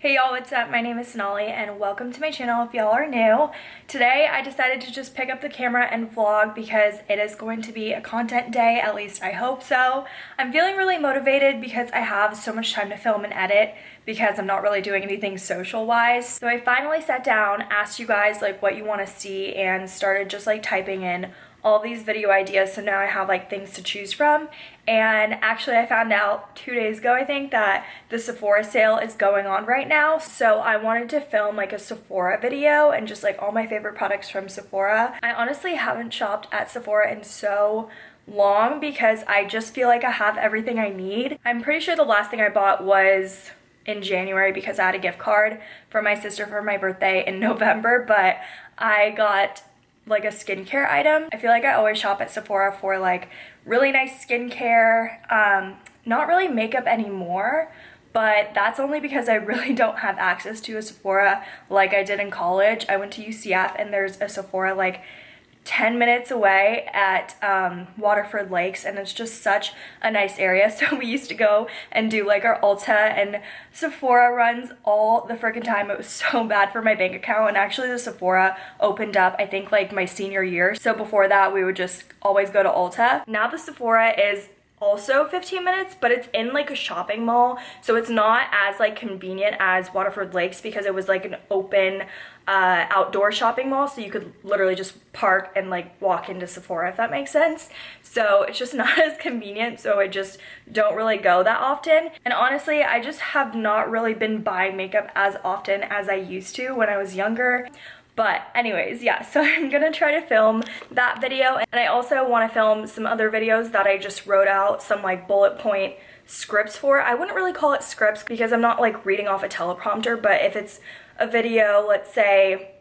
Hey y'all, what's up? My name is Sonali and welcome to my channel if y'all are new. Today I decided to just pick up the camera and vlog because it is going to be a content day, at least I hope so. I'm feeling really motivated because I have so much time to film and edit because I'm not really doing anything social wise. So I finally sat down, asked you guys like what you want to see and started just like typing in all these video ideas so now I have like things to choose from and actually I found out two days ago I think that the Sephora sale is going on right now so I wanted to film like a Sephora video and just like all my favorite products from Sephora. I honestly haven't shopped at Sephora in so long because I just feel like I have everything I need. I'm pretty sure the last thing I bought was in January because I had a gift card for my sister for my birthday in November but I got like a skincare item. I feel like I always shop at Sephora for like really nice skincare, um, not really makeup anymore, but that's only because I really don't have access to a Sephora like I did in college. I went to UCF and there's a Sephora like 10 minutes away at um, Waterford Lakes and it's just such a nice area. So we used to go and do like our Ulta and Sephora runs all the freaking time. It was so bad for my bank account and actually the Sephora opened up I think like my senior year. So before that we would just always go to Ulta. Now the Sephora is also 15 minutes but it's in like a shopping mall so it's not as like convenient as Waterford Lakes because it was like an open uh, outdoor shopping mall so you could literally just park and like walk into Sephora if that makes sense. So it's just not as convenient so I just don't really go that often. And honestly I just have not really been buying makeup as often as I used to when I was younger but anyways, yeah, so I'm gonna try to film that video and I also wanna film some other videos that I just wrote out some like bullet point scripts for. I wouldn't really call it scripts because I'm not like reading off a teleprompter, but if it's a video, let's say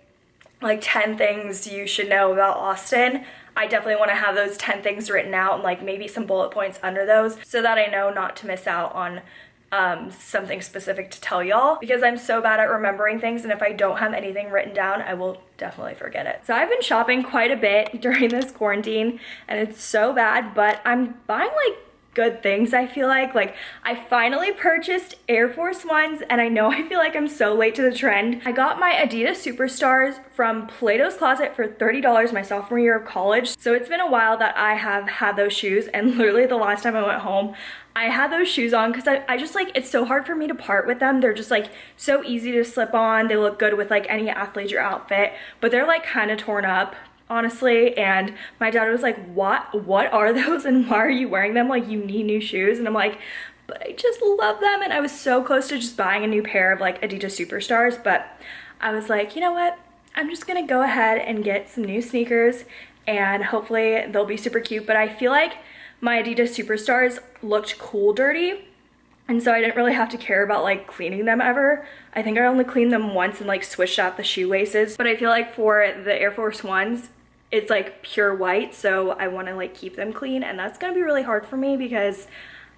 like 10 things you should know about Austin, I definitely want to have those 10 things written out and like maybe some bullet points under those so that I know not to miss out on um, something specific to tell y'all because I'm so bad at remembering things and if I don't have anything written down, I will definitely forget it. So I've been shopping quite a bit during this quarantine and it's so bad, but I'm buying like good things I feel like. Like I finally purchased Air Force Ones and I know I feel like I'm so late to the trend. I got my Adidas Superstars from Plato's Closet for $30 my sophomore year of college. So it's been a while that I have had those shoes and literally the last time I went home I had those shoes on because I, I just like it's so hard for me to part with them they're just like so easy to slip on they look good with like any athleisure outfit but they're like kind of torn up honestly and my dad was like what? What are those? And why are you wearing them? Like you need new shoes? And i'm like but i just love them. And i was so close to just buying a new pair of like adidas superstars but i was like you know what? I'm just gonna go ahead and get some new sneakers and hopefully they'll be super cute. But i feel like my adidas superstars looked cool dirty and so I didn't really have to care about like cleaning them ever. I think I only cleaned them once and like switched out the shoe laces. But I feel like for the Air Force Ones, it's like pure white so I want to like keep them clean and that's gonna be really hard for me because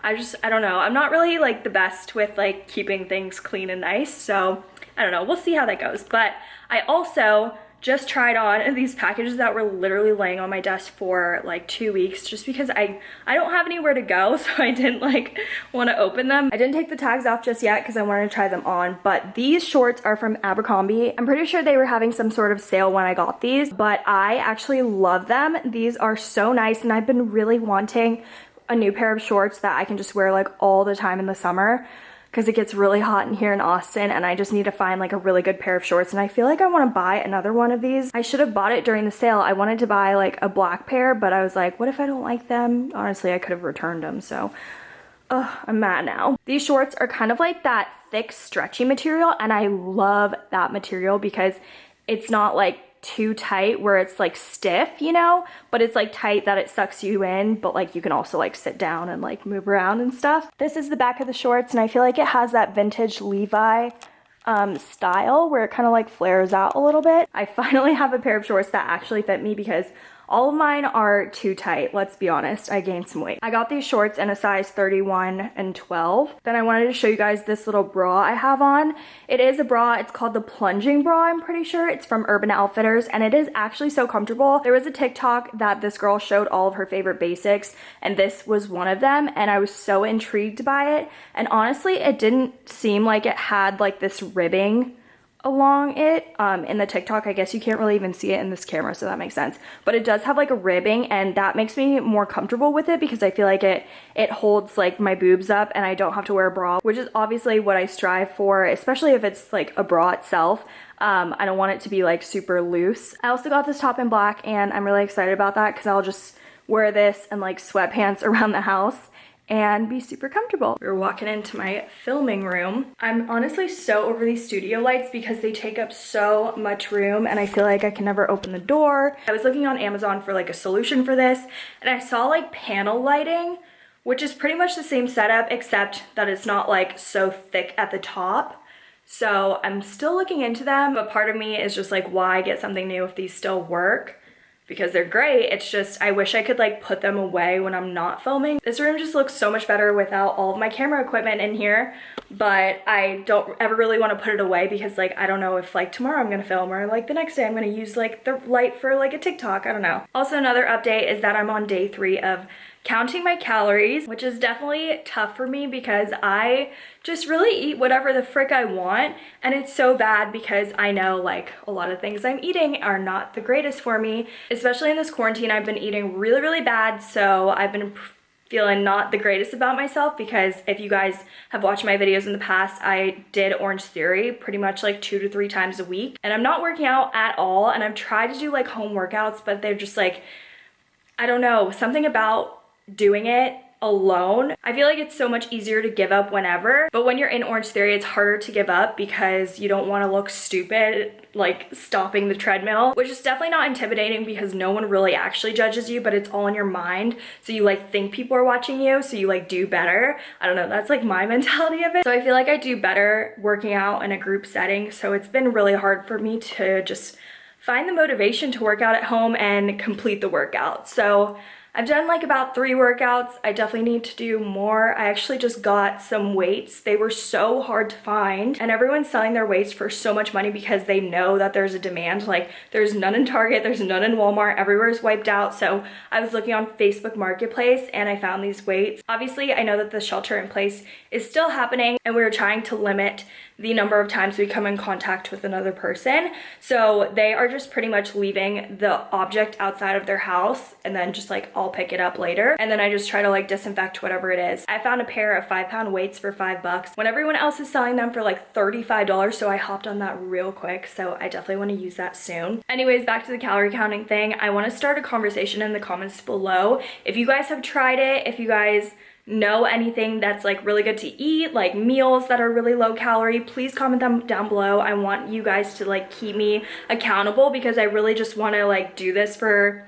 I just I don't know I'm not really like the best with like keeping things clean and nice so I don't know we'll see how that goes. But I also just tried on these packages that were literally laying on my desk for like two weeks just because I, I don't have anywhere to go so I didn't like want to open them. I didn't take the tags off just yet because I wanted to try them on but these shorts are from Abercrombie. I'm pretty sure they were having some sort of sale when I got these but I actually love them. These are so nice and I've been really wanting a new pair of shorts that I can just wear like all the time in the summer because it gets really hot in here in Austin and I just need to find like a really good pair of shorts and I feel like I want to buy another one of these. I should have bought it during the sale. I wanted to buy like a black pair but I was like what if I don't like them? Honestly I could have returned them so Ugh, I'm mad now. These shorts are kind of like that thick stretchy material and I love that material because it's not like too tight where it's like stiff, you know, but it's like tight that it sucks you in, but like you can also like sit down and like move around and stuff. This is the back of the shorts and I feel like it has that vintage Levi um, style where it kind of like flares out a little bit. I finally have a pair of shorts that actually fit me because All of mine are too tight, let's be honest. I gained some weight. I got these shorts in a size 31 and 12. Then I wanted to show you guys this little bra I have on. It is a bra, it's called the plunging bra, I'm pretty sure. It's from Urban Outfitters and it is actually so comfortable. There was a TikTok that this girl showed all of her favorite basics and this was one of them and I was so intrigued by it. And honestly, it didn't seem like it had like this ribbing along it um, in the TikTok. I guess you can't really even see it in this camera, so that makes sense. But it does have like a ribbing and that makes me more comfortable with it because I feel like it, it holds like my boobs up and I don't have to wear a bra, which is obviously what I strive for, especially if it's like a bra itself. Um, I don't want it to be like super loose. I also got this top in black and I'm really excited about that because I'll just wear this and like sweatpants around the house and be super comfortable. We're walking into my filming room. I'm honestly so over these studio lights because they take up so much room and I feel like I can never open the door. I was looking on Amazon for like a solution for this and I saw like panel lighting which is pretty much the same setup except that it's not like so thick at the top. So I'm still looking into them, but part of me is just like, why get something new if these still work? Because they're great. It's just, I wish I could like put them away when I'm not filming. This room just looks so much better without all of my camera equipment in here, but I don't ever really want to put it away because like, I don't know if like tomorrow I'm going to film or like the next day I'm going to use like the light for like a TikTok. I don't know. Also another update is that I'm on day three of counting my calories, which is definitely tough for me because I just really eat whatever the frick I want. And it's so bad because I know like a lot of things I'm eating are not the greatest for me. Especially in this quarantine, I've been eating really, really bad. So I've been feeling not the greatest about myself because if you guys have watched my videos in the past, I did Orange Theory pretty much like two to three times a week. And I'm not working out at all. And I've tried to do like home workouts, but they're just like, I don't know, something about doing it alone. I feel like it's so much easier to give up whenever, but when you're in Orange Theory, it's harder to give up because you don't want to look stupid like stopping the treadmill, which is definitely not intimidating because no one really actually judges you, but it's all in your mind. So you like think people are watching you, so you like do better. I don't know, that's like my mentality of it. So I feel like I do better working out in a group setting. So it's been really hard for me to just find the motivation to work out at home and complete the workout. So I've done like about three workouts. I definitely need to do more. I actually just got some weights. They were so hard to find and everyone's selling their weights for so much money because they know that there's a demand. Like there's none in Target, there's none in Walmart, everywhere is wiped out. So I was looking on Facebook Marketplace and I found these weights. Obviously, I know that the shelter in place is still happening and we are trying to limit the number of times we come in contact with another person. So they are just pretty much leaving the object outside of their house and then just like I'll pick it up later. And then I just try to like disinfect whatever it is. I found a pair of five pound weights for five bucks when everyone else is selling them for like $35. So I hopped on that real quick. So I definitely want to use that soon. Anyways, back to the calorie counting thing. I want to start a conversation in the comments below. If you guys have tried it, if you guys know anything that's like really good to eat, like meals that are really low calorie, please comment them down below. I want you guys to like keep me accountable because I really just want to like do this for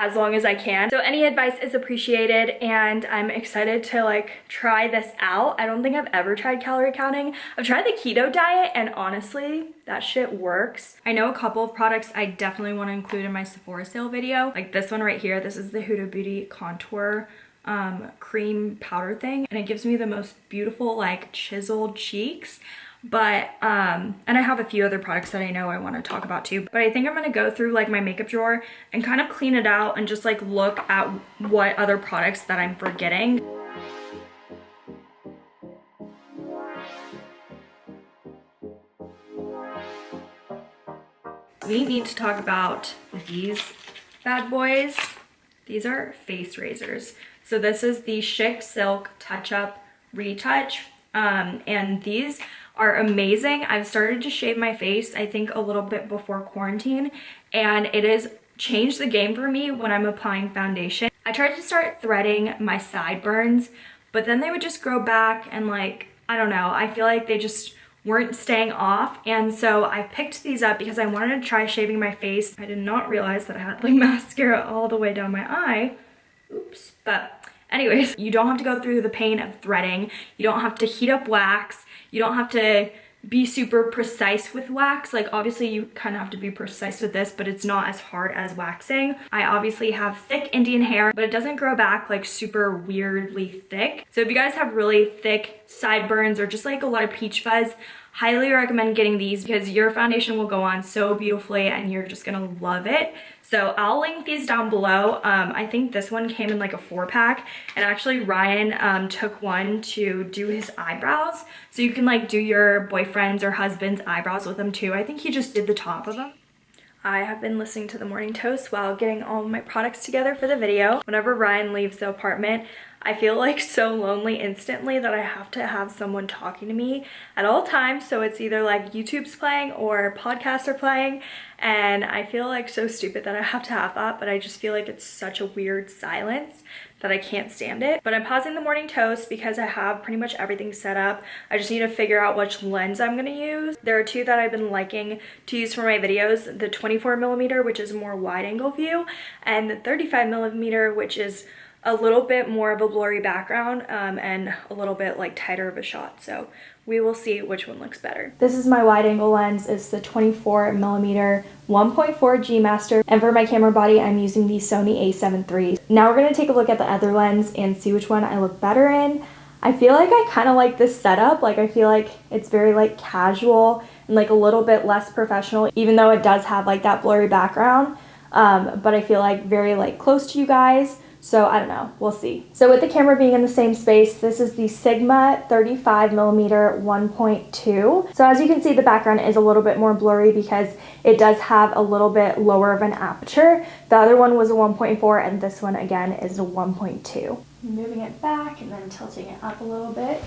as long as I can. So any advice is appreciated and I'm excited to like try this out. I don't think I've ever tried calorie counting. I've tried the keto diet and honestly, that shit works. I know a couple of products I definitely want to include in my Sephora sale video. Like this one right here, this is the Huda Beauty Contour um, cream powder thing and it gives me the most beautiful like chiseled cheeks. But um and i have a few other products that i know i want to talk about too. But i think i'm going to go through like my makeup drawer and kind of clean it out and just like look at what other products that i'm forgetting. We need to talk about these bad boys. These are face razors so this is the Schick Silk Touch Up Retouch. Um, and these are amazing. I've started to shave my face, I think a little bit before quarantine, and it has changed the game for me when I'm applying foundation. I tried to start threading my sideburns, but then they would just grow back and like, I don't know, I feel like they just weren't staying off and so I picked these up because I wanted to try shaving my face. I did not realize that I had like mascara all the way down my eye. Oops. But anyways, you don't have to go through the pain of threading. You don't have to heat up wax. You don't have to be super precise with wax. Like obviously you kind of have to be precise with this, but it's not as hard as waxing. I obviously have thick Indian hair, but it doesn't grow back like super weirdly thick. So if you guys have really thick sideburns or just like a lot of peach fuzz, highly recommend getting these because your foundation will go on so beautifully and you're just gonna love it. So I'll link these down below. Um, I think this one came in like a four pack and actually Ryan um, took one to do his eyebrows. So you can like do your boyfriend's or husband's eyebrows with them too. I think he just did the top of them. I have been listening to the Morning Toast while getting all my products together for the video. Whenever Ryan leaves the apartment, I feel like so lonely instantly that I have to have someone talking to me at all times. So it's either like YouTube's playing or podcasts are playing. And I feel like so stupid that I have to have that, but I just feel like it's such a weird silence that I can't stand it. But I'm pausing the morning toast because I have pretty much everything set up. I just need to figure out which lens I'm gonna use. There are two that I've been liking to use for my videos, the 24 millimeter, which is a more wide angle view, and the 35 millimeter, which is a little bit more of a blurry background um, and a little bit like tighter of a shot. So we will see which one looks better. This is my wide angle lens. It's the 24 millimeter 1.4 G Master. And for my camera body, I'm using the Sony a7 III. Now we're gonna take a look at the other lens and see which one I look better in. I feel like I kind of like this setup. Like I feel like it's very like casual and like a little bit less professional, even though it does have like that blurry background. Um, but I feel like very like close to you guys. So I don't know, we'll see. So with the camera being in the same space, this is the Sigma 35 millimeter 1.2. So as you can see, the background is a little bit more blurry because it does have a little bit lower of an aperture. The other one was a 1.4 and this one again is a 1.2. Moving it back and then tilting it up a little bit.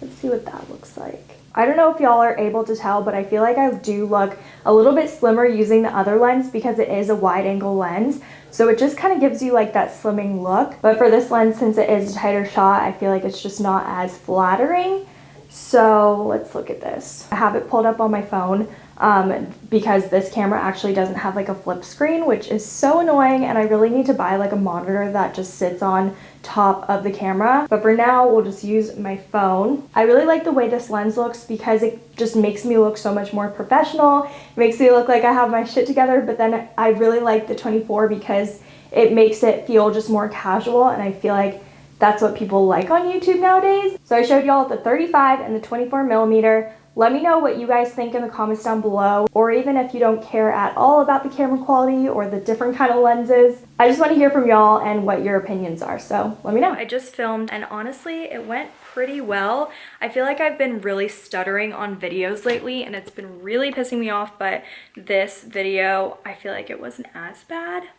Let's see what that looks like. I don't know if y'all are able to tell, but I feel like I do look a little bit slimmer using the other lens because it is a wide angle lens. So it just kind of gives you like that slimming look. But for this lens, since it is a tighter shot, I feel like it's just not as flattering. So let's look at this. I have it pulled up on my phone um, because this camera actually doesn't have like a flip screen, which is so annoying. And I really need to buy like a monitor that just sits on top of the camera. But for now, we'll just use my phone. I really like the way this lens looks because it just makes me look so much more professional. It makes me look like I have my shit together. But then I really like the 24 because it makes it feel just more casual. And I feel like that's what people like on YouTube nowadays. So I showed y'all the 35 and the 24 millimeter. Let me know what you guys think in the comments down below, or even if you don't care at all about the camera quality or the different kind of lenses. I just want to hear from y'all and what your opinions are, so let me know. I just filmed and honestly, it went pretty well. I feel like I've been really stuttering on videos lately and it's been really pissing me off, but this video, I feel like it wasn't as bad.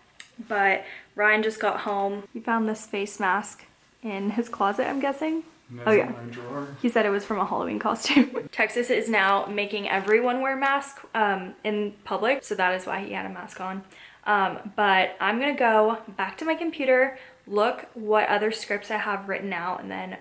But Ryan just got home. He found this face mask in his closet, I'm guessing oh yeah. He said it was from a Halloween costume. Texas is now making everyone wear masks um, in public, so that is why he had a mask on. Um, but I'm gonna go back to my computer, look what other scripts I have written out, and then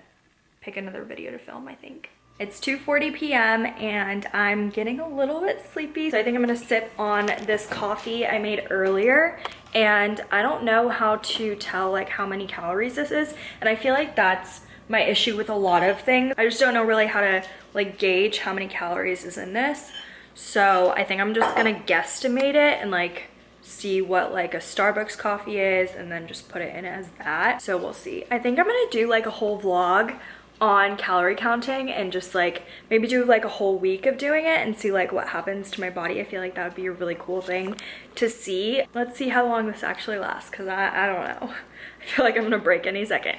pick another video to film, I think. It's 2.40 p.m. and I'm getting a little bit sleepy. So I think I'm gonna sip on this coffee I made earlier and I don't know how to tell like how many calories this is. And I feel like that's my issue with a lot of things. I just don't know really how to like gauge how many calories is in this. So I think I'm just gonna guesstimate it and like see what like a Starbucks coffee is and then just put it in as that. So we'll see. I think I'm gonna do like a whole vlog on calorie counting and just like maybe do like a whole week of doing it and see like what happens to my body. I feel like that would be a really cool thing to see. Let's see how long this actually lasts because I, I don't know. I feel like I'm gonna break any second.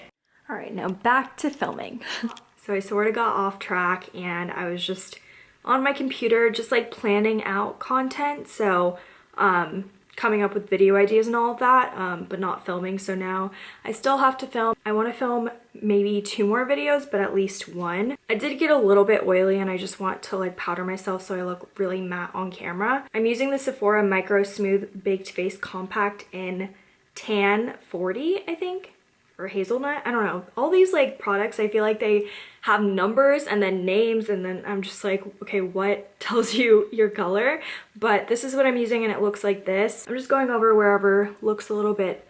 All right, now back to filming. so I sort of got off track and I was just on my computer just like planning out content. So um, coming up with video ideas and all of that, um, but not filming. So now I still have to film. I want to film maybe two more videos, but at least one. I did get a little bit oily and I just want to like powder myself so I look really matte on camera. I'm using the Sephora Micro Smooth Baked Face Compact in Tan 40, I think or hazelnut i don't know all these like products i feel like they have numbers and then names and then i'm just like okay what tells you your color but this is what i'm using and it looks like this i'm just going over wherever looks a little bit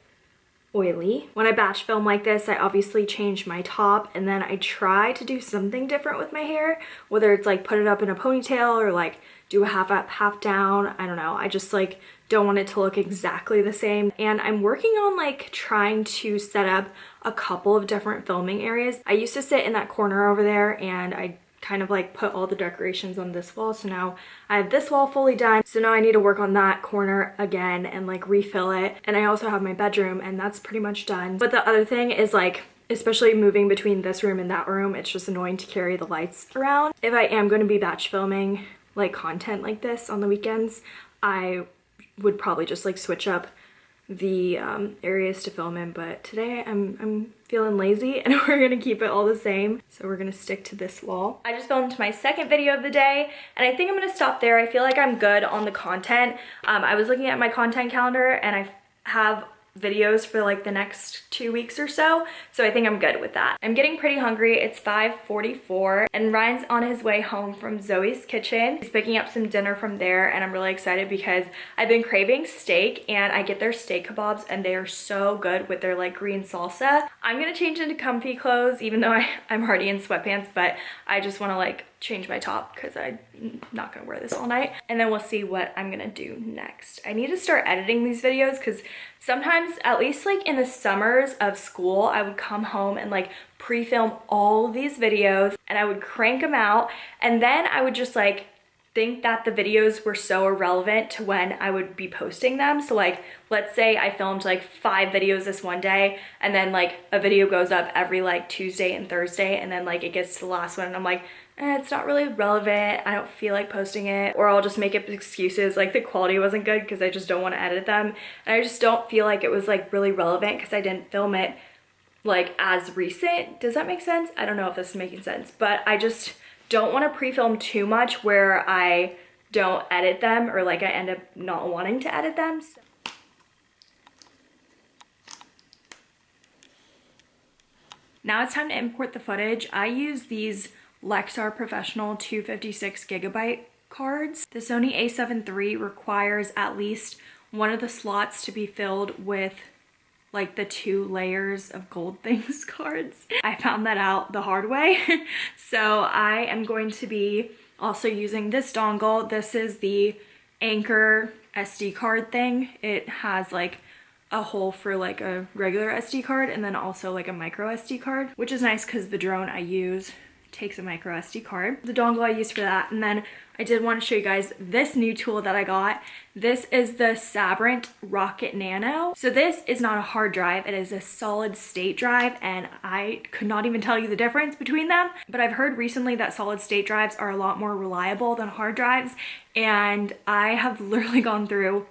oily. When I batch film like this, I obviously change my top and then I try to do something different with my hair, whether it's like put it up in a ponytail or like do a half up, half down. I don't know. I just like don't want it to look exactly the same. And I'm working on like trying to set up a couple of different filming areas. I used to sit in that corner over there and I kind of like put all the decorations on this wall. So now I have this wall fully done. So now I need to work on that corner again and like refill it. And I also have my bedroom and that's pretty much done. But the other thing is like especially moving between this room and that room, it's just annoying to carry the lights around. If I am going to be batch filming like content like this on the weekends, I would probably just like switch up the um, areas to film in, but today I'm, I'm feeling lazy and we're gonna keep it all the same. So we're gonna stick to this wall. I just filmed my second video of the day and I think I'm gonna stop there. I feel like I'm good on the content. Um, I was looking at my content calendar and I have videos for like the next two weeks or so. So I think I'm good with that. I'm getting pretty hungry. It's 5.44 and Ryan's on his way home from Zoe's kitchen. He's picking up some dinner from there and I'm really excited because I've been craving steak and I get their steak kebabs and they are so good with their like green salsa. I'm gonna change into comfy clothes even though I, I'm already in sweatpants, but I just wanna like change my top because I'm not gonna wear this all night. And then we'll see what I'm gonna do next. I need to start editing these videos because sometimes, at least like in the summers of school, I would come home and like pre-film all these videos and I would crank them out and then I would just like think that the videos were so irrelevant to when I would be posting them. So like, let's say I filmed like five videos this one day and then like a video goes up every like Tuesday and Thursday and then like it gets to the last one and I'm like, eh, it's not really relevant. I don't feel like posting it or I'll just make up excuses like the quality wasn't good because I just don't want to edit them. And I just don't feel like it was like really relevant because I didn't film it like as recent. Does that make sense? I don't know if this is making sense, but I just don't want to pre-film too much where I don't edit them or like I end up not wanting to edit them. So Now it's time to import the footage. I use these Lexar Professional 256 gigabyte cards. The Sony a7 III requires at least one of the slots to be filled with like the two layers of gold things cards. I found that out the hard way. so I am going to be also using this dongle. This is the Anker SD card thing. It has like a hole for like a regular SD card and then also like a micro SD card, which is nice because the drone I use takes a micro SD card. The dongle I use for that. And then I did want to show you guys this new tool that I got. This is the Sabrent Rocket Nano. So this is not a hard drive. It is a solid state drive and I could not even tell you the difference between them. But I've heard recently that solid state drives are a lot more reliable than hard drives. And I have literally gone through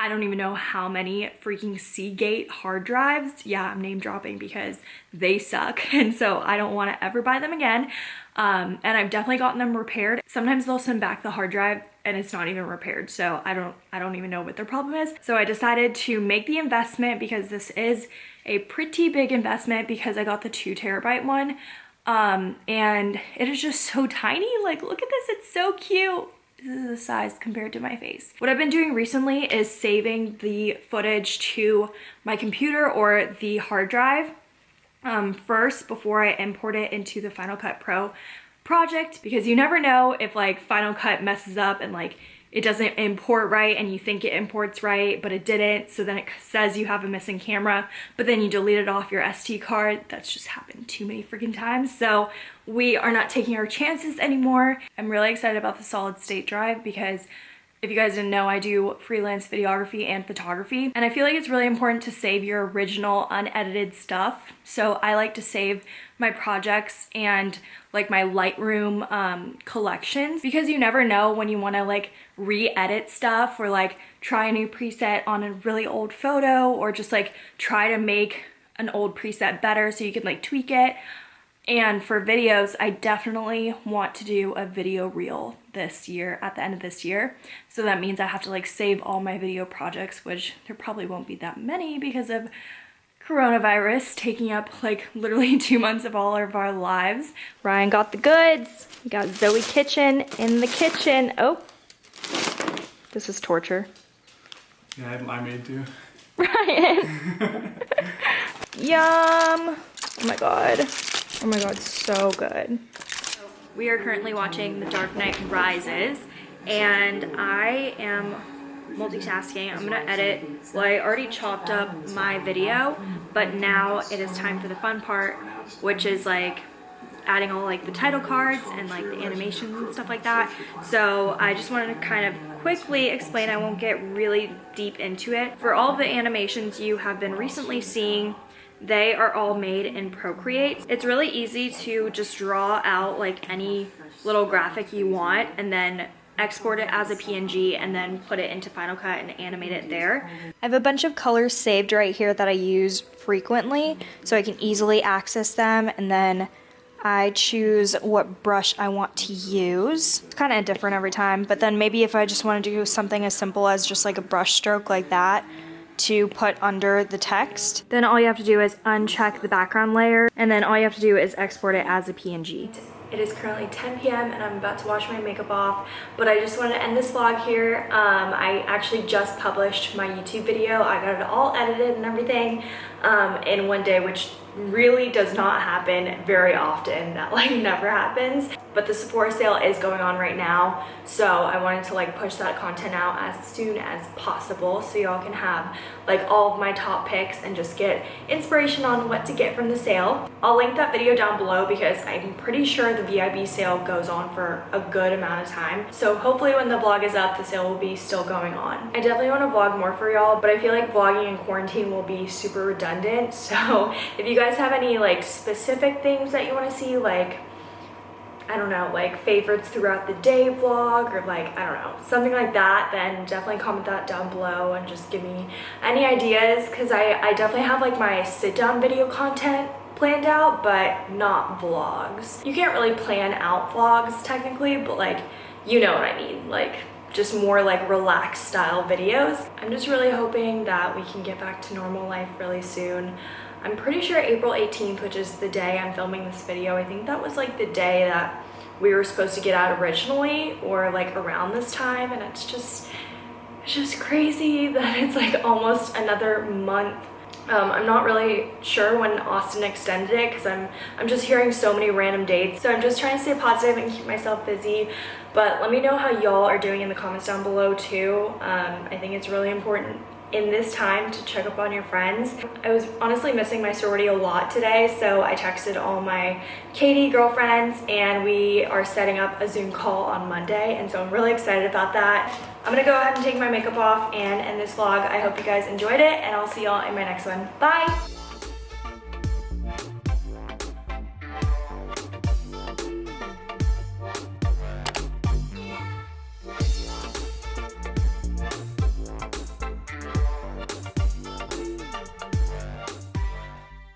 I don't even know how many freaking Seagate hard drives. Yeah, I'm name dropping because they suck. And so I don't want to ever buy them again. Um, and I've definitely gotten them repaired. Sometimes they'll send back the hard drive and it's not even repaired. So I don't, I don't even know what their problem is. So I decided to make the investment because this is a pretty big investment because I got the two terabyte one. Um, and it is just so tiny. Like, look at this, it's so cute size compared to my face. What I've been doing recently is saving the footage to my computer or the hard drive um, first before I import it into the Final Cut Pro project because you never know if like Final Cut messes up and like it doesn't import right and you think it imports right, but it didn't. So then it says you have a missing camera, but then you delete it off your SD card. That's just happened too many freaking times. So we are not taking our chances anymore. I'm really excited about the solid state drive because if you guys didn't know, I do freelance videography and photography, and I feel like it's really important to save your original unedited stuff. So I like to save my projects and like my Lightroom um, collections because you never know when you want to like re-edit stuff or like try a new preset on a really old photo or just like try to make an old preset better so you can like tweak it. And for videos, I definitely want to do a video reel this year, at the end of this year. So that means I have to like save all my video projects, which there probably won't be that many because of coronavirus taking up like literally two months of all of our lives. Ryan got the goods. We got Zoe Kitchen in the kitchen. Oh, this is torture. Yeah, I made too. Ryan. Yum. Oh my god. Oh my god, so good. We are currently watching The Dark Knight Rises and I am multitasking. I'm gonna edit, well I already chopped up my video, but now it is time for the fun part, which is like adding all like the title cards and like the animations and stuff like that. So I just wanted to kind of quickly explain, I won't get really deep into it. For all the animations you have been recently seeing, they are all made in Procreate. It's really easy to just draw out like any little graphic you want and then export it as a PNG and then put it into Final Cut and animate it there. I have a bunch of colors saved right here that I use frequently so I can easily access them and then I choose what brush I want to use. It's kind of different every time, but then maybe if I just want to do something as simple as just like a brush stroke like that, to put under the text. Then all you have to do is uncheck the background layer and then all you have to do is export it as a PNG. It is currently 10 p.m. and I'm about to wash my makeup off, but I just wanted to end this vlog here. Um, I actually just published my YouTube video. I got it all edited and everything um, in one day, which really does not happen very often. That like never happens. But the Sephora sale is going on right now. So I wanted to like push that content out as soon as possible so y'all can have like all of my top picks and just get inspiration on what to get from the sale. I'll link that video down below because I'm pretty sure the VIB sale goes on for a good amount of time. So hopefully when the vlog is up, the sale will be still going on. I definitely want to vlog more for y'all, but I feel like vlogging in quarantine will be super redundant. So if you guys have any like specific things that you want to see, like I don't know, like favorites throughout the day vlog or like, I don't know, something like that, then definitely comment that down below and just give me any ideas because I, I definitely have like my sit down video content planned out, but not vlogs. You can't really plan out vlogs technically, but like, you know what I mean. Like, just more like relaxed style videos. I'm just really hoping that we can get back to normal life really soon. I'm pretty sure April 18th, which is the day I'm filming this video, I think that was like the day that we were supposed to get out originally or like around this time and it's just it's just crazy that it's like almost another month um, I'm not really sure when Austin extended it because I'm I'm just hearing so many random dates. So I'm just trying to stay positive and keep myself busy. But let me know how y'all are doing in the comments down below too. Um, I think it's really important in this time to check up on your friends. I was honestly missing my sorority a lot today, so I texted all my KD girlfriends and we are setting up a Zoom call on Monday, and so I'm really excited about that. I'm gonna go ahead and take my makeup off and end this vlog. I hope you guys enjoyed it, and I'll see y'all in my next one. Bye!